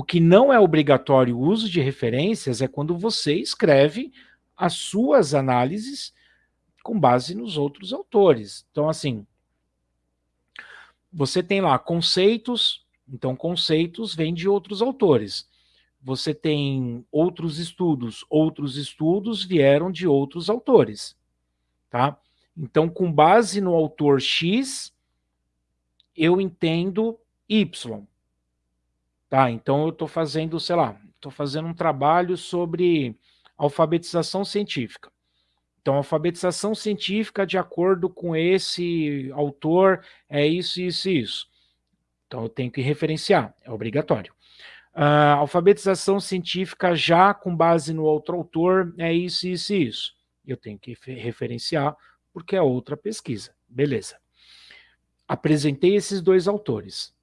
O que não é obrigatório o uso de referências é quando você escreve as suas análises com base nos outros autores. Então, assim, você tem lá conceitos, então conceitos vêm de outros autores. Você tem outros estudos, outros estudos vieram de outros autores, tá? Então, com base no autor X, eu entendo Y. Tá? Então, eu estou fazendo, sei lá, estou fazendo um trabalho sobre alfabetização científica. Então, alfabetização científica, de acordo com esse autor, é isso, isso e isso. Então, eu tenho que referenciar, é obrigatório. Uh, alfabetização científica já com base no outro autor, é isso, isso e isso. Eu tenho que referenciar, porque é outra pesquisa. Beleza. Apresentei esses dois autores.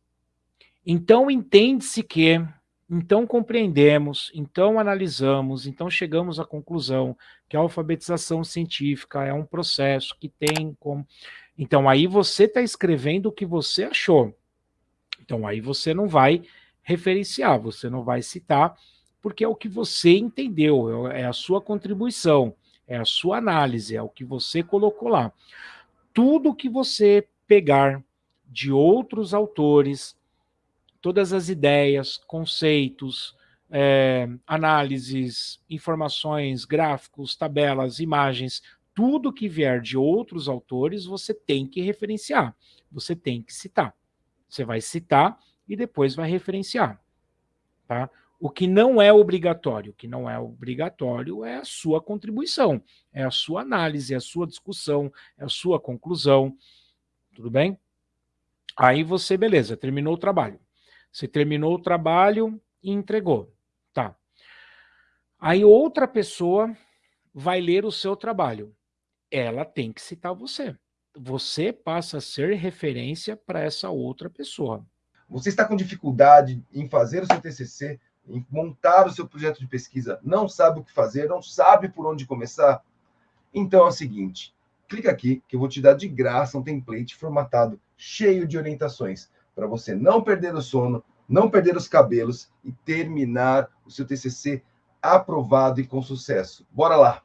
Então, entende-se que então compreendemos, então analisamos, então chegamos à conclusão que a alfabetização científica é um processo que tem como... Então aí você está escrevendo o que você achou. Então aí você não vai referenciar, você não vai citar, porque é o que você entendeu, é a sua contribuição, é a sua análise, é o que você colocou lá. Tudo que você pegar de outros autores, todas as ideias, conceitos, é, análises, informações, gráficos, tabelas, imagens, tudo que vier de outros autores, você tem que referenciar, você tem que citar. Você vai citar e depois vai referenciar. Tá? O que não é obrigatório, o que não é obrigatório é a sua contribuição, é a sua análise, é a sua discussão, é a sua conclusão, tudo bem? Aí você, beleza, terminou o trabalho. Você terminou o trabalho e entregou. Tá. Aí outra pessoa vai ler o seu trabalho. Ela tem que citar você. Você passa a ser referência para essa outra pessoa. Você está com dificuldade em fazer o seu TCC, em montar o seu projeto de pesquisa, não sabe o que fazer, não sabe por onde começar? Então é o seguinte, clica aqui que eu vou te dar de graça um template formatado, cheio de orientações para você não perder o sono, não perder os cabelos e terminar o seu TCC aprovado e com sucesso. Bora lá!